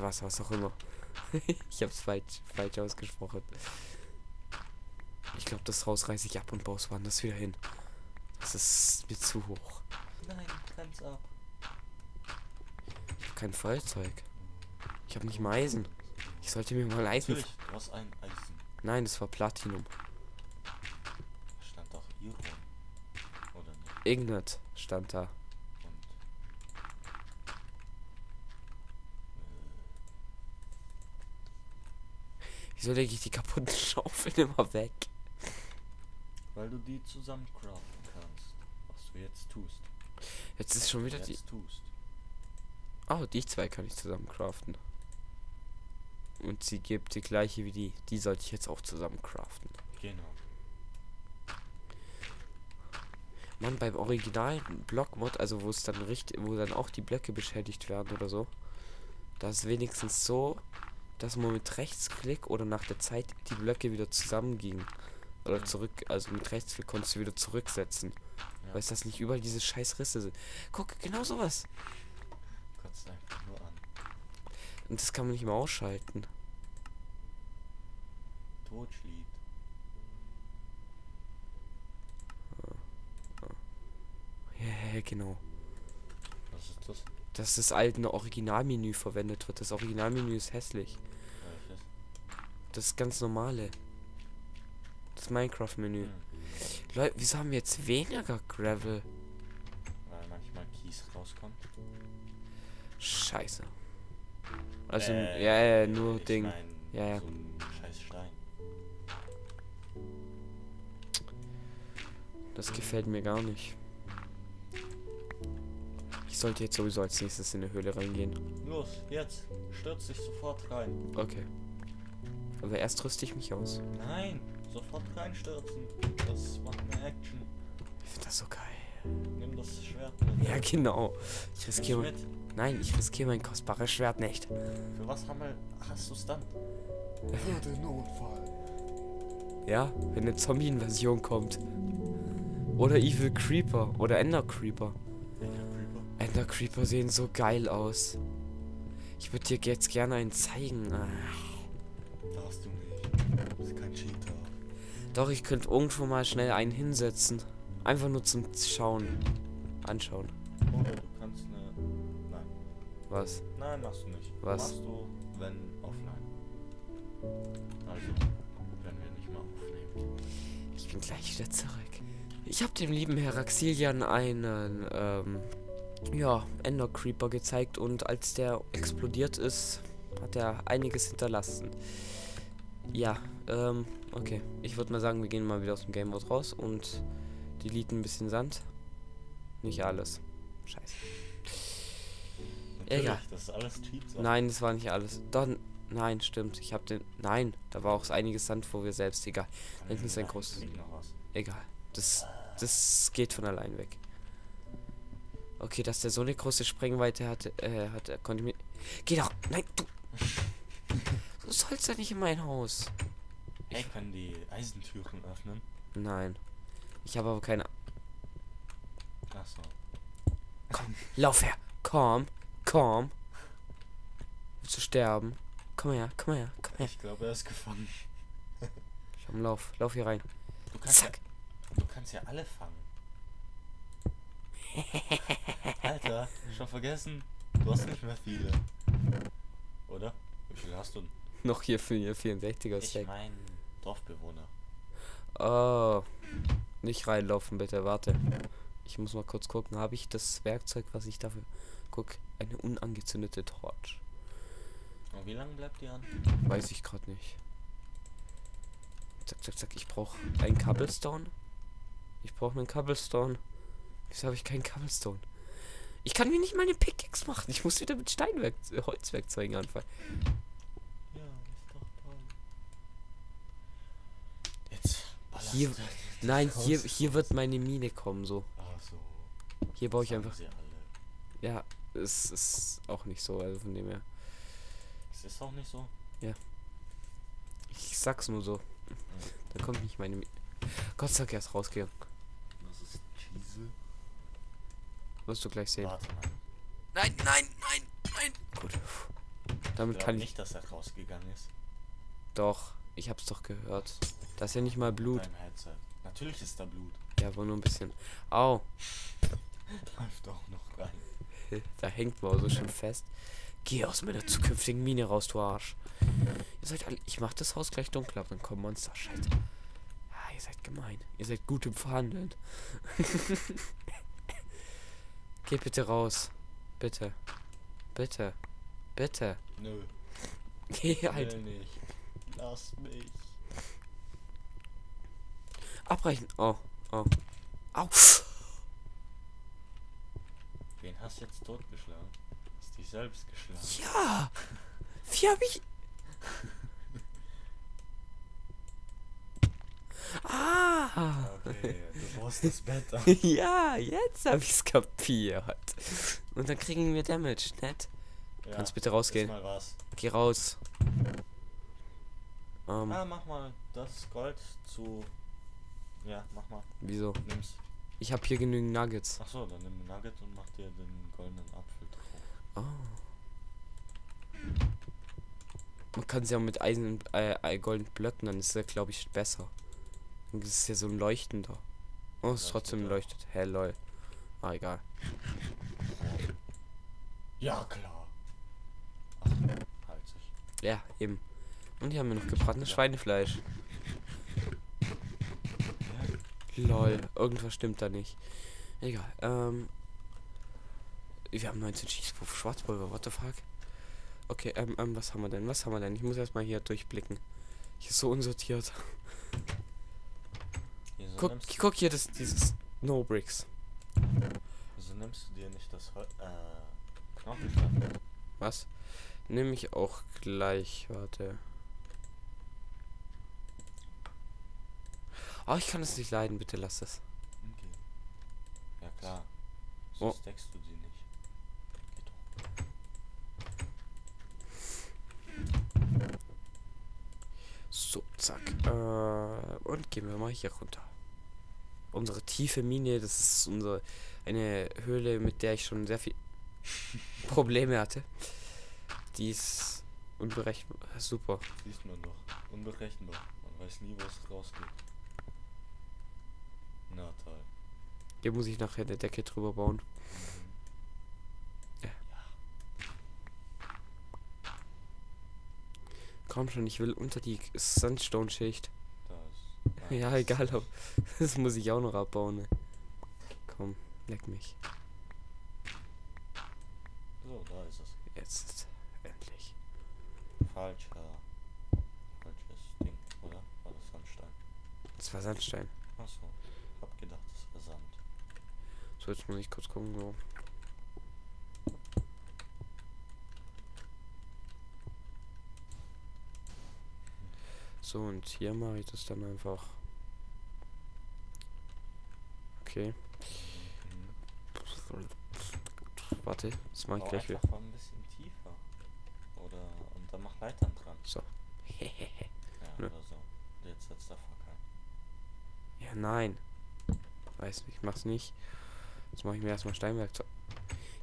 was, was auch immer. ich hab's falsch, falsch ausgesprochen. Ich glaube, das Haus reiße ich ab und baue es woanders wieder hin. Das ist mir zu hoch. Nein, ganz ab. Ich habe kein Feuerzeug. Ich habe nicht mal Eisen. Ich sollte mir mal Eisen. Natürlich, du hast ein Eisen. Nein, das war Platinum. Stand doch Iron. Oder nicht? Ignet stand da. Und. Wieso lege ich die kaputten Schaufeln immer weg? Weil du die zusammen craften kannst. Was du jetzt tust. Jetzt ist schon wieder die. tust. Oh, die zwei kann ich zusammen craften. Und sie gibt die gleiche wie die. Die sollte ich jetzt auch zusammen craften. Genau. Mann, beim originalen Blockmod, also wo es dann richtig, wo dann auch die Blöcke beschädigt werden oder so, da ist wenigstens so, dass man mit Rechtsklick oder nach der Zeit die Blöcke wieder zusammengingen. Oder zurück, also mit Rechtsklick konntest du wieder zurücksetzen. Ja. Weißt du, dass nicht überall diese scheiß Risse sind. Guck, genau sowas. Kotzt einfach nur an. Und das kann man nicht mehr ausschalten. Totschlied. Ja, ja, genau. Was ist das? Dass das alte Originalmenü verwendet wird. Das Originalmenü ist hässlich. Das ganz normale. Das Minecraft-Menü. Hm. Leute, wieso haben wir jetzt weniger Gravel? Weil manchmal Kies rauskommt. Scheiße. Also, Äh, ja, ja, nur Ding. mein, Ja, ja. So scheiß Stein. Das gefällt mir gar nicht. Ich sollte jetzt sowieso als nächstes in eine Höhle reingehen. Los, jetzt. Stürz dich sofort rein. Okay. Aber erst rüste ich mich aus. Nein, sofort reinstürzen. Das macht mehr Action. Ich finde das so geil. Nimm das Schwert mit. Ja, genau. Ich riskiere mein. Nein, ich riskiere mein kostbares Schwert nicht. Für was haben wir, hast du es dann? Für den Notfall. Ja, wenn eine Zombie-Invasion kommt. Oder Evil Creeper. Oder Ender Creeper. Ender Creeper sehen so geil aus. Ich würde dir jetzt gerne einen zeigen. Darfst du nicht. Du bist kein Cheater. Doch, ich könnte irgendwo mal schnell einen hinsetzen. Einfach nur zum Schauen. Anschauen. Oder du kannst eine. Nein. Was? Nein, machst du nicht. Was? Machst du, wenn offline. Also, wenn wir nicht mehr aufnehmen. Ich bin gleich wieder zurück. Ich habe dem lieben Herr Axilian einen, ähm, ja, Ender Creeper gezeigt und als der explodiert ist, hat er einiges hinterlassen. Ja, ähm, okay. Ich würde mal sagen, wir gehen mal wieder aus dem Game Mode raus und deleten ein bisschen Sand. Nicht alles. Scheiße. Egal. das ist alles Cheats. Nein, das war nicht alles. Dann, nein, stimmt. Ich habe den. Nein, da war auch einiges Sand, wo wir selbst. Egal. Da hinten ist ein großes. Egal. Das, das geht von allein weg. Okay, dass der so eine große Sprengweite hatte, äh, hat, er konnte mir. Geh doch! Nein, du! Du sollst ja nicht in mein Haus. Hey, können die Eisentüren öffnen? Nein. Ich habe aber keine. Achso. Lauf her! Komm! Komm! Willst du sterben? Komm her, komm her, komm her. Ich glaube, er ist gefangen. Ich hab einen Lauf. Lauf hier rein. Du kannst, ja, Zack! du kannst ja alle fangen. Alter, schon vergessen? Du hast nicht mehr viele. Oder? Wie viele hast du? Noch hier für ihr 64er Ich Stack. mein Dorfbewohner. Oh. Nicht reinlaufen, bitte, warte. Ich muss mal kurz gucken, habe ich das Werkzeug, was ich dafür. Guck, eine unangezündete Torch. Und wie lange bleibt die an? Weiß ich gerade nicht. Zack, zack, zack. Ich brauche einen Cobblestone. Ich brauche einen Cobblestone. Wieso habe ich keinen Cobblestone? Ich kann mir nicht mal eine Pickaxe machen. Ich muss wieder mit Steinwerk äh, Holzwerkzeugen anfangen. Ja, ist doch toll. Jetzt ballerst Hier- Nein, hier, hier wird meine Mine kommen, so. Ach so. Hier baue ich einfach. Sie alle. Ja, es ist auch nicht so, also von dem her. Es ist auch nicht so. Ich sag's nur so. Da kommt nicht meine. Mi Gott sei Dank erst rausgegangen. Was ist Cheese? Wirst du gleich sehen. Nein, nein, nein, nein. Gut. Damit Ich kann ich. nicht, dass er rausgegangen ist. Doch, ich hab's doch gehört. Da ist ja nicht mal Blut. Natürlich ist da Blut. Ja, aber nur ein bisschen. Au, Läuft auch noch rein. da hängt man so schön fest. Geh aus meiner zukünftigen Mine raus, du Arsch. Ihr seid alle. Ich mach das Haus gleich dunkler, dann kommen Monster. Scheiße. Ah, ihr seid gemein. Ihr seid gut im Verhandeln. Geh bitte raus. Bitte. Bitte. Bitte. Nö. Geh halt. will nicht. Lass mich. Abbrechen. Oh. Oh. Au. Wen hast du jetzt totgeschlagen? Hast dich selbst geschlagen. Ja. Wie hab ich. Ah. Du brauchst das Bett ja, jetzt hab ich's kapiert. Und dann kriegen wir Damage, nett? Ja, Kannst bitte rausgehen. Geh raus. Ähm, Ah, mach mal das Gold zu. Ja, mach mal. wieso? Nimm's. Ich hab hier genügend Nuggets. Ach so, dann nimm den Nugget und mach dir den goldenen Apfel drauf. Oh. Man kann sie ja mit Eisen, äh, äh, goldenen Blöcken, dann ist er, glaube ich, besser. Das ist ja so ein leuchtender. Oh, es ist trotzdem leuchtet. Hä, lol. Ah, egal. Ja, klar. Ach, halt sich. Ja, eben. Und hier haben wir noch gebratenes. Schweinefleisch. Lol, irgendwas stimmt da nicht. Egal, ähm. Wir haben 19 Schießpuffer, Schwarzpulver, what the fuck? Okay, ähm, ähm, was haben wir denn? Was haben wir denn? Ich muss erstmal hier durchblicken. Hier ist so unsortiert. Guck, nimmst, guck hier, das, dieses No Bricks. wieso nimmst du dir nicht das Hol äh, Knochenstein? Was? Nehme ich auch gleich, warte. Oh, ich kann es nicht leiden, bitte lass es. Okay. Ja, klar. Oh. So stackst du die nicht. So, zack. Äh, und gehen wir mal hier runter. Unsere tiefe Mine, das ist unsere eine Höhle, mit der ich schon sehr viel Probleme hatte. Die ist unberechenbar. Super. Siehst man doch. Unberechenbar. Man weiß nie, wo es rausgeht. Na toll. Hier muss ich nachher eine Decke drüber bauen. Mhm. Ja. Komm schon, ich will unter die Sandstone-Schicht. Ja, egal, aber das muss ich auch noch abbauen. Ne? Komm, leck mich. So, da ist es. Jetzt endlich. Falscher. Falsches Ding, oder? War das Sandstein? Das war Sandstein. Achso. Hab gedacht, das wäre Sand. So, jetzt muss ich kurz gucken. So. So, und hier mache ich das dann einfach. Okay. Warte, das mache ich gleich wieder. ein bisschen tiefer. Oder. Und dann mach Leitern dran. So. Ja, Ja. oder so. Jetzt setzt der Fackel. Ja, nein. Weiß nicht, ich mach's nicht. Jetzt mache ich mir erstmal Steinwerkzeug.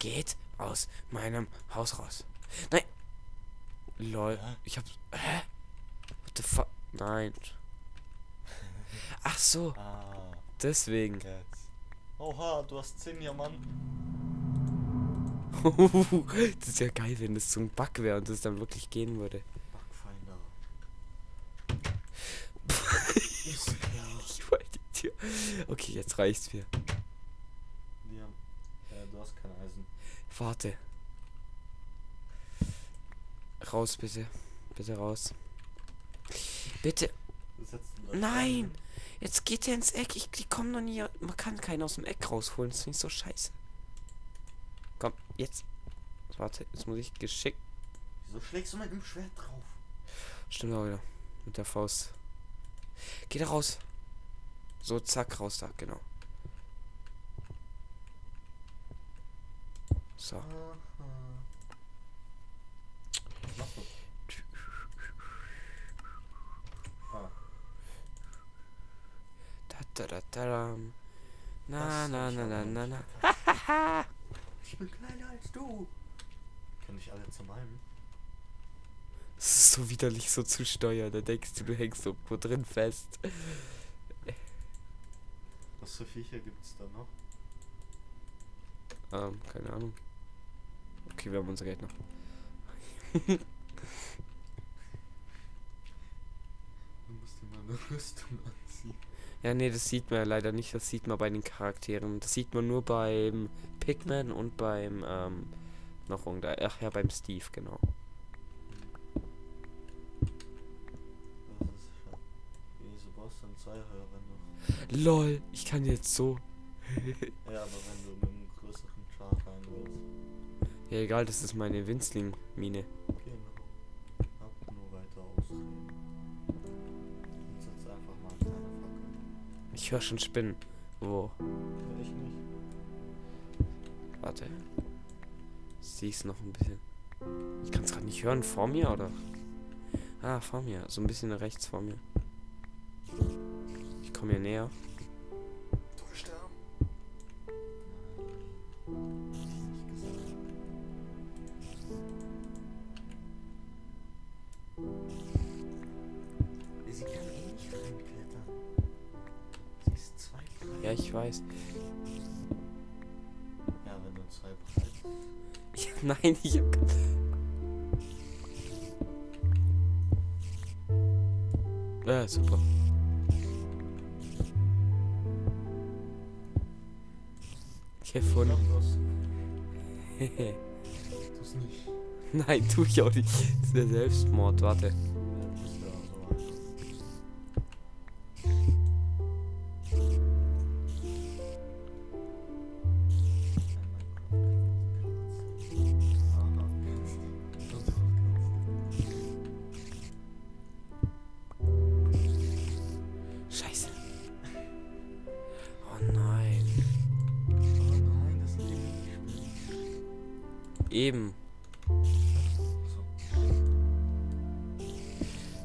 Geht aus meinem Haus raus. Nein. Lol. Hä? Ich hab. Hä? What the fuck? Nein. Ach so, Ah, deswegen. jetzt. Oha, du hast 10 Diamanten. das ist ja geil, wenn das ein Bug wäre und das dann wirklich gehen würde. Backfinder. Ich wollte die Tür. Okay, jetzt reicht's mir. Äh, du hast kein Eisen. Warte. Raus, bitte. Bitte raus. Bitte. Nein! rein. Jetzt geht er ins Eck. Ich, die kommen noch nie. Man kann keinen aus dem Eck rausholen. Das finde ich so scheiße. Komm, jetzt. Warte, jetzt muss ich geschickt. Wieso schlägst du mit dem Schwert drauf? Stimmt auch wieder. Mit der Faust. Geh da raus. So, zack, raus da, genau. So. Was machst du? Ah, Da, da, da, da. Na, das na, ich na, na, na, na. Ich bin kleiner als du. Können dich alle zermalmen? ist so widerlich so zu steuern. Da denkst du, du hängst irgendwo drin fest. Was für Viecher gibt's da noch? Ähm, keine Ahnung. Okay, wir haben unser Geld noch. Du musst dir mal eine Rüstung anziehen. Ja, nee, das sieht man ja leider nicht. Das sieht man bei den Charakteren. Das sieht man nur beim Pigman und beim, ähm, noch irgendein, ach ja, beim Steve, genau. Das ist schon. Wie Sebastian 2 höher, wenn du. LOL, ich kann jetzt so. Ja, aber wenn du mit einem größeren Char rein willst. Ja, egal, das ist meine Winzling-Mine. Ich höre schon Spinnen. Wo? Ich nicht. Warte. Sieh's noch ein bisschen. Ich kann es gerade nicht hören. Vor mir oder? Ah, vor mir. So ein bisschen rechts vor mir. Ich komme hier näher. Ich. Sie kann eh nicht reinklettern. Ja, ich weiß. Ja, wenn du zwei breit. Ja, nein, ich hab. Ja, super. Ich Gefunden. glaub, du hast- Tu's nicht. Nein, tu ich auch nicht. Das ist der Selbstmord, warte.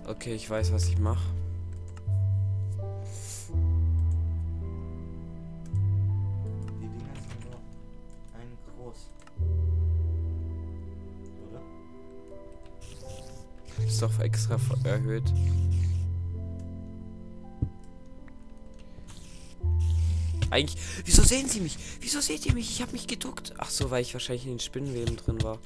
Okay, ich weiß, was ich mache. Die Dinger sind nur ein groß. Oder? Ist doch extra erhöht. Eigentlich. Wieso sehen Sie mich? Wieso seht ihr mich? Ich habe mich geduckt. Ach so, weil ich wahrscheinlich in den Spinnenweben drin war.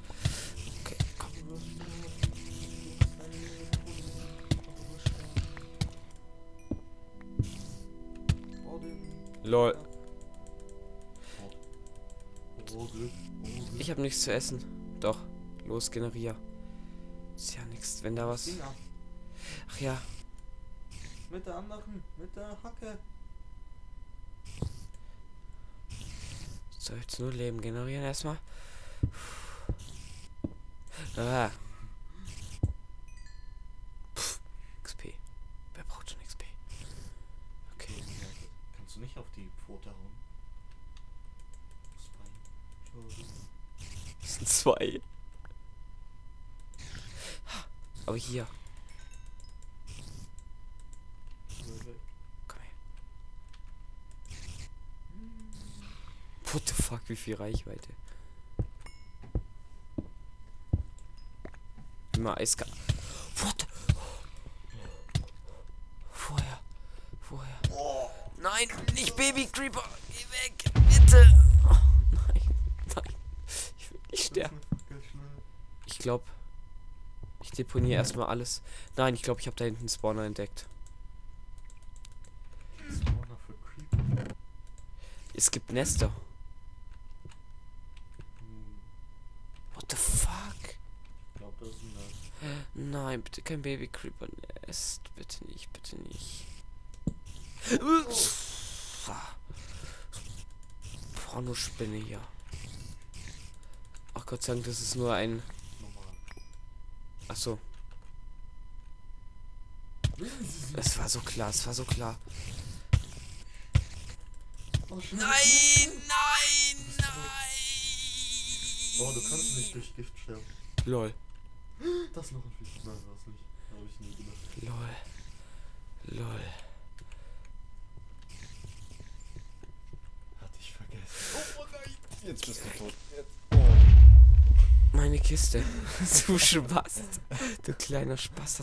Lol. Ich habe nichts zu essen. Doch. Los, generier. Ist ja nichts, wenn da was. Ach ja. Mit der anderen, mit der Hacke. Soll jetzt nur Leben generieren erstmal. Ah. Nicht auf die Pfote hauen? Bein. Das zwei. Aber hier. Komm her. What the fuck, wie viel Reichweite. Immer Eiska. Nein, nicht Baby Creeper. Geh weg, bitte. Oh, nein, nein. Ich will nicht sterben. Ich glaube, ich deponiere erstmal alles. Nein, ich glaube, ich habe da hinten einen Spawner entdeckt. Es gibt Nester. Hm, What the fuck? Ich glaube, das ist ein Nest. Nein, bitte kein Baby Creeper Nest. Bitte nicht, bitte nicht. Pornospinne hier. Ach Gott sei Dank, das ist nur ein. Normal. Ach so. Es war so klar, es war so klar. Oh, Nein, nein, nein. Oh, du kannst nicht durch Gift sterben. Lol, Das noch ein Fisch. Nein, das nicht. Habe ich nie gedacht. lol, lol. Hatte ich vergessen. Oh, nein. Jetzt bist du tot. Jetzt. meine Kiste. du Spast. Du kleiner Spast.